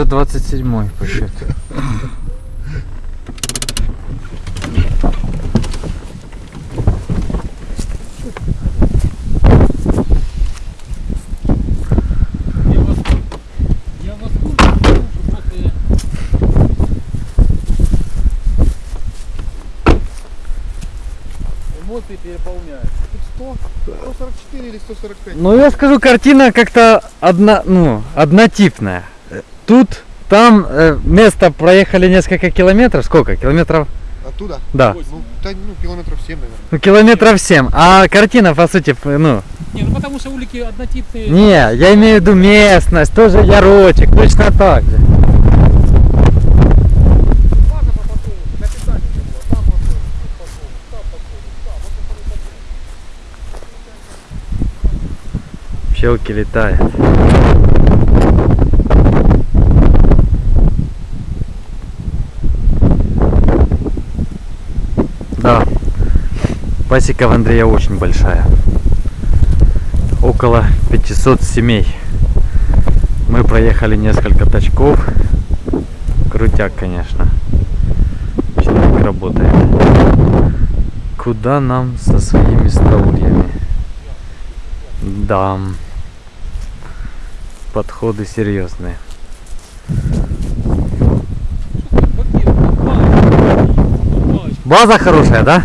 уже 27 по счету. Эмоции переполняют. Тут 100, 144 или 145. Ну я скажу, картина как-то одна, ну, однотипная. Тут, там э, место проехали несколько километров. Сколько? Километров? Оттуда? Да. Ну, да, ну, километров 7, наверное. Ну, километров 7. А картина, по сути, ну, Не, ну потому что улики однотипные. не, я имею в виду местность, тоже ярочек, точно так же. База по подсолнуху, капитально была. Там подсолнух, тут подсолнух, там подсолнух, там. Вот это подсолнух. Пчелки летают. Да, пасека в Андрея очень большая. Около 500 семей. Мы проехали несколько тачков. Крутяк, конечно. Человек работает. Куда нам со своими стаульями? Да. Подходы серьезные. База хорошая, да?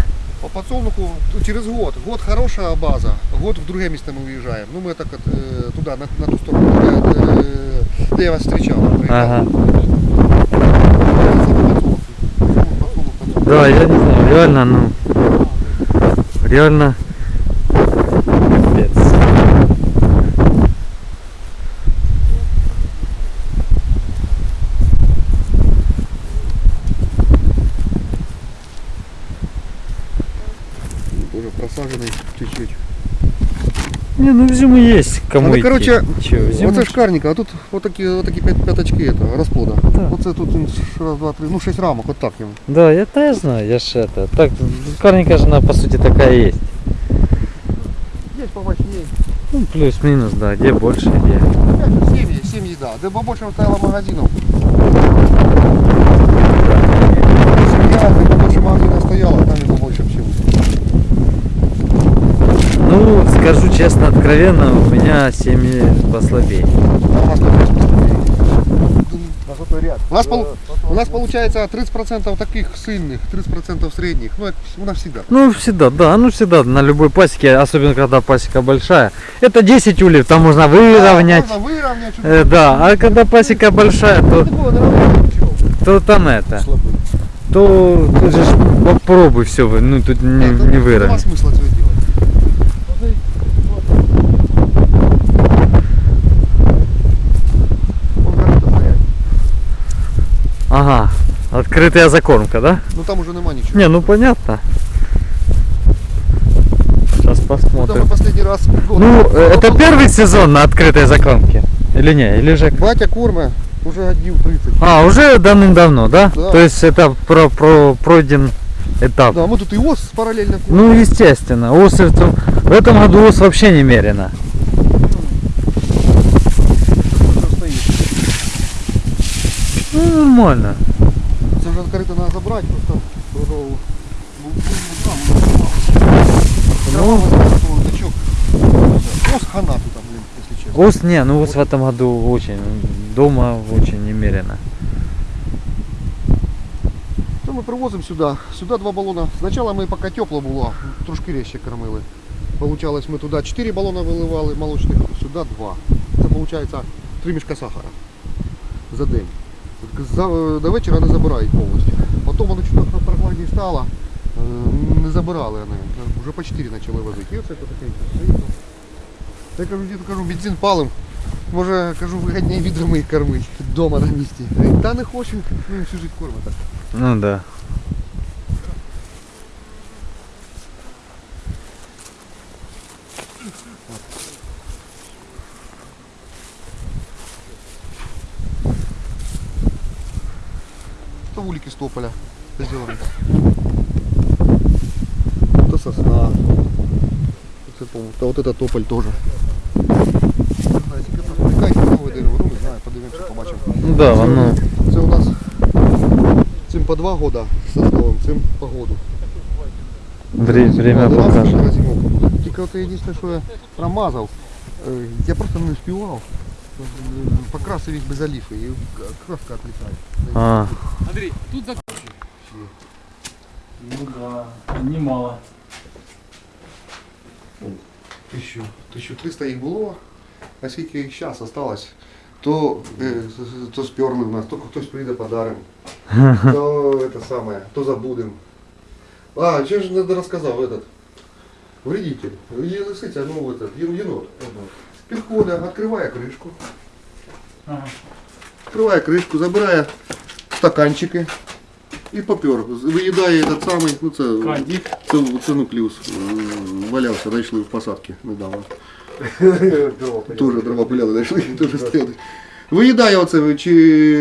По подсолнуху через год. Год хорошая база. Год в другое место мы уезжаем. Ну, мы так э, туда, на, на ту сторону, где, э, где я вас встречал. Ага. Да, я не знаю, реально, ну, реально, Не, ну в зиму есть кому Ну, идти. короче, Чё, в зиму Оце шкарника, а тут вот такі, от такі п'ят- п'ятачки это, розплода. Так. Оце тут м, раз, два, три, ну шесть рамок, от так йому. Да, я тоже знаю, я ж это. Так, карника же она по сути такая есть. Є помощнее. Ну, плюс-минус, да, где больше, где. Опять же, семьи, семьи, да. Де побольше стояло магазинов. Семья, де побольше магазинов стояло, там скажу честно, откровенно, у меня семьи послабее. А у нас У нас, пол- у нас получается 30% таких сильных, 30% средних. Ну, это у нас всегда. Ну, всегда, да, ну всегда на любой пасеке, особенно когда пасека большая. Это 10 ульев, там можно выровнять. Да, можно выровнять. Э, да, а когда пасека большая, то, то там это, то тут же попробуй все, ну тут не, не выровнять. смысла этого делать. Он горит опять. Ага, открытая закормка, да? Ну там уже нема ничего. Не, ну понятно. Сейчас Ну, посмотрим. мы последний раз. год- Ну, э, это год- первый сезон на открытой закормке? Или не? Или же... Батя корма уже одел 30. А, уже давным-давно, да? Да. То есть это про, про, пройден этап. Да, мы тут и ос параллельно. Ну, естественно. Ос в этом- в этом году ос вообще немерено. Тут стоит. Ну, нормально. Це вже открыто надо забрать, просто ну, Ну. Ос хана тут, там, блин, если честно. Ос, не, ну ос в этом году очень, дома очень немерено. То ми привозимо сюди. Сюди два балона. Спочатку ми поки тепло було, трошки резче кормили. Получалось, ми туди 4 балона виливали молочних, сюди 2. Це виходить 3 мішка сахара за день. За, до вечора не забирають повністю. Потім воно чуть прохладніше стало, е, не забирали вони. Вже по 4 почали возити. І оце таке. стоїть. Я кажу, діду, кажу, бензин палим. Може, кажу, вигідніше відрами їх кормити вдома на місці. Говорить, Та не хочу, ну всю життя кормить так. Ну да. Это улики с тополя сделаны. Это сосна. Это, по-моему, да, вот это тополь тоже. А, если это привлекать новое дерево, да, воно. Це у нас цим по два года составом, цим по году. Вре- Время Один раз покаже. перша зимовка була. Тільки от єдине, що я промазав, е, я просто не успівав. Е, Покрасив їх без оліфи і краска отлітає. А, Андрей, тут за... Ну да, немало. Тисячу, 1300 їх було, а скільки їх зараз осталось, то, е, то сперли в нас, то хтось прийде подарим, то это самое, то забудем. А, що ж не розказав этот вредитель, є лисиця, ну этот, єн- єнот. Підходить, відкриває кришку, Ага. відкриває кришку, забирає стаканчики і попер. Виїдає этот самий, ну це, Кандик. це, це нуклеус, е, валявся, знайшли в посадці недавно. Тоже дрова пиляли, знайшли, теж стояли. Виїдає оце чи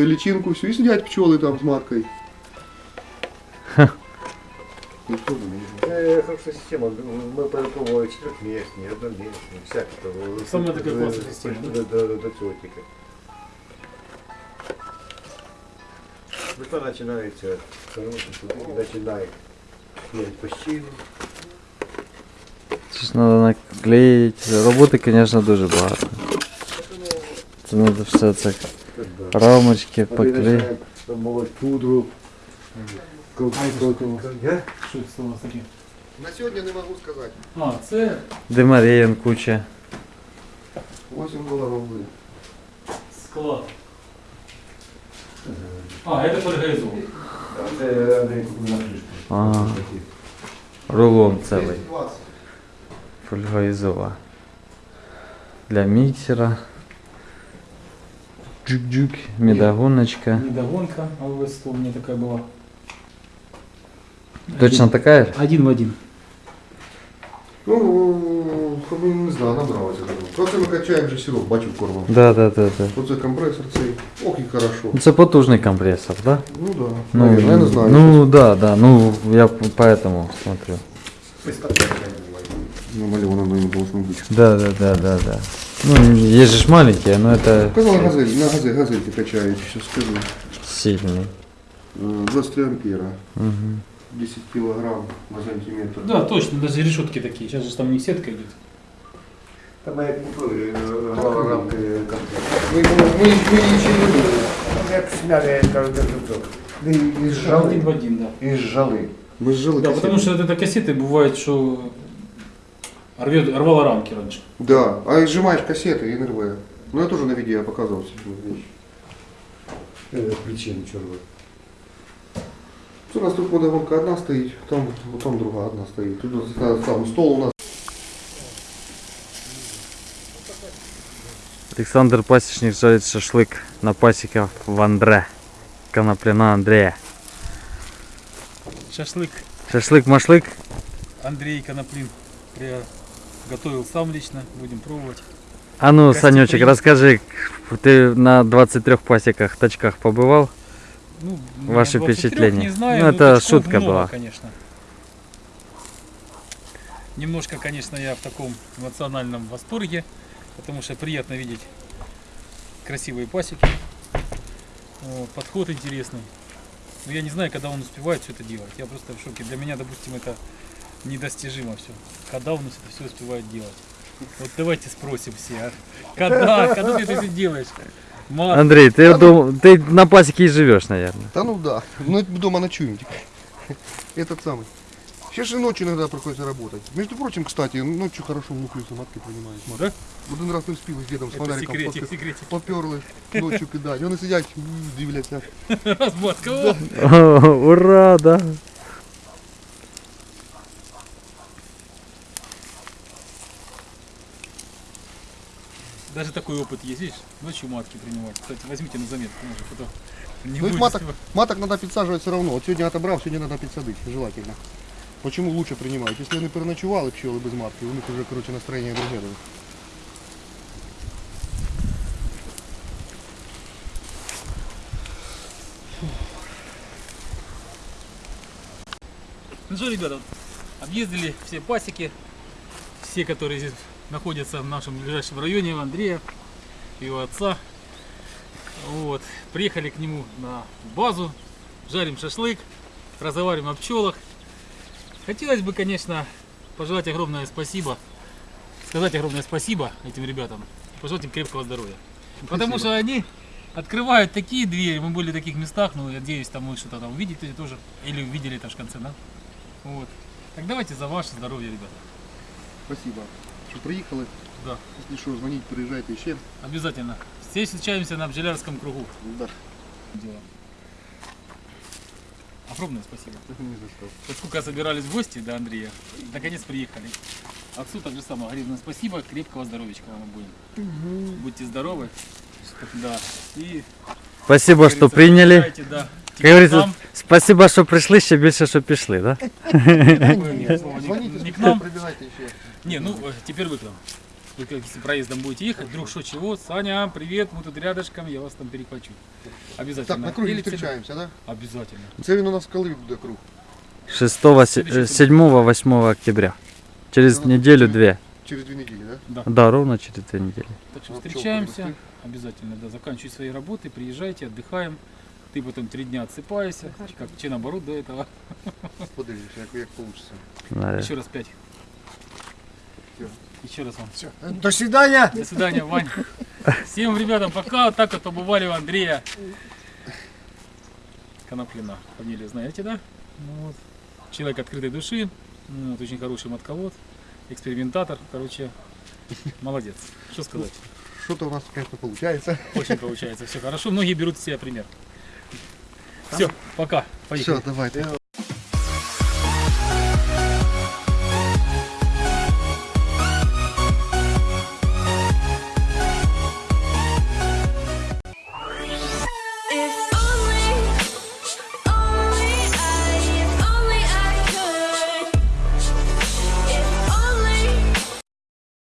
лічинку всю і сидять пчоли там з маткою. Ну, що ви мені? Э, Хорошая система. Мы попробовали четырехместные, одноместные, всякие. там, Самая э, такая э, классная система, До, до, до цветика. Весна начинается, хороший суд, начинает снять пощину. це ж треба наклеїти. Роботи, звісно, дуже багато. Це треба все це Когда рамочки мы поклеїти. начинаем молоть пудру. Как- А это как- что у вас? Я? Що це у вас таке? На сьогодні не можу сказати. А, це Демарієн куча. 8 доларів буде. склад. А, це полігайзол. Это Андрей на крышку. Ага. Рулон цілий. 220. Фольгоізова. Для міксера. Джук-джук, медогоночка. Недогонка АВС, у меня такая была. Точно такая же? Один в один. Ну, ну, не знаю, набралося. Просто ми качаємо вже сироп, бачив кормом. Да, да, да, да. Оце компресор цей. Ох і хорошо. Ну, Це потужний компресор, да? Ну да. Ну, Наверное, я не знаю. Ну да, да, ну я поэтому смотрю. Намалевано на должно быть. Да, да, да, да, да. Ну, есть же маленькие, но это Сказал газель, на газель, газельки качають, сейчас скажу. сильный. Э, 23 ампера, Мгм. 10 килограмм на сантиметр. Да, точно, даже решетки такие. Сейчас же там не сетка идет. Там я рамки комплект. Мы, ничего. Я сняли каждый зубок. И из Один в жалы. один, да. Из жалы. Мы сжили Да, потому что вот это кассеты бывает, что рвет, рвало рамки раньше. Да, а сжимаешь кассеты и НРВ. Ну я тоже на видео показывал себе вещь. Э, Причина черного. Тут у нас тут водогонка одна стоит, там, вот там другая одна стоит. Тут там стол у нас. Александр Пасечник жарит шашлык на пасеках в Андре. Коноплина Андрея. Шашлык Шашлык-машлык. Андрей Коноплин готовил сам лично. Будем пробовать. А ну, Костя, Санечек, расскажи, ты на 23 пасеках, тачках побывал? Ну, Ваши 23 впечатления? Не знаю, Ну, но это шутка много, была. конечно. Немножко, конечно, я в таком эмоциональном восторге, потому что приятно видеть красивые пасеки. Вот, подход интересный. Но я не знаю, когда он успевает все это делать. Я просто в шоке. Для меня, допустим, это недостижимо все. Когда он это все успевает делать? Вот давайте спросим все. а? Когда? Когда ты это все делаешь? Мат, Андрей, ты, дум- ты на пасеке и живешь, наверное. Да ну да. Ну это дома ночуем теперь. Этот самый. Сейчас же ночью иногда приходится работать. Между прочим, кстати, ночью хорошо в нуклеусы матки принимают. Да? Один раз вспів з дідом з это фонариком секретик, попер- секретик. поперли ночью кидать. Вони сидять, м, дивляться. Разматка. о! О, ура, да. Даже такой опыт есть, видишь? Ночью матки принимать. Кстати, возьмите на заметку, может, потом не Ну их будете маток, снимать. маток надо підсаджувати все равно. От сьогодні отобрав, сьогодні треба підсадити, желательно. Почему лучше принимают? Если вони переночували пчели без матки, у них уже, короче, настроение друге. буде. Ну что, ребята, объездили все пасеки, все, которые здесь находятся в нашем ближайшем районе, у Андрея, его отца. Вот. Приехали к нему на базу, жарим шашлык, разговариваем о пчелах. Хотелось бы, конечно, пожелать огромное спасибо, сказать огромное спасибо этим ребятам, пожелать им крепкого здоровья. Потому что они открывают такие двери, мы были в таких местах, ну, я надеюсь, там вы что-то там увидите тоже, или увидели это в конце, да? Вот. Так давайте за ваше здоровье, ребята. Спасибо, що приїхали. Да. Якщо що, дзвоніть, приїжджайте ще. Обязательно. Все встречаемся на Бджелярском кругу. Да. Делаем. Огромное спасибо. Не за що. Вот сколько собирались в гости до Андрея, наконец приехали. Отцу также самое огромное спасибо, крепкого здоровечка вам будем. Будьте здоровы. Да. И, Спасибо, как что говорится, приняли. приезжайте, Да. Как говорится, Нам, спасибо, що прийшли, ще більше, що пішли, да? такое слово не- Дзвоніть, не к якщо нам. прибігайте ще. Не, ну э, теперь вы к нам. Вы как если проездом будете ехать, вдруг что чего, Саня, привет, мы тут рядышком, я вас там перехвачу. Обязательно. Так, на кругі Или тебе- зустрічаємося, да? Обязательно. Це він у нас коли буде круг? 6-7-8 октября. Через неделю-две. Через дві неділі, да? Да, ровно через две недели. Так что Ну, встречаемся. пчёл подвести. Обязательно, да. Заканчивай свои работы, приезжайте, отдыхаем. Ты потом три дня отсыпаешься, как че наоборот до этого. Подивимося, як, як вийде. Да. Еще раз пять. Еще раз вам. До свидания. До свидания, Вань. Всем ребятам пока. Вот так вот побывали у Андрея Коноплина. Фамилию знаете, да? Ну вот. Человек открытой души. Ну Вот, очень хороший матковод. Экспериментатор. Короче, молодец. Что сказать? Що-то у нас, конечно, получается. Очень получается все хорошо. Многие берут с себя пример. Все, пока. Поехали. Все, давайте.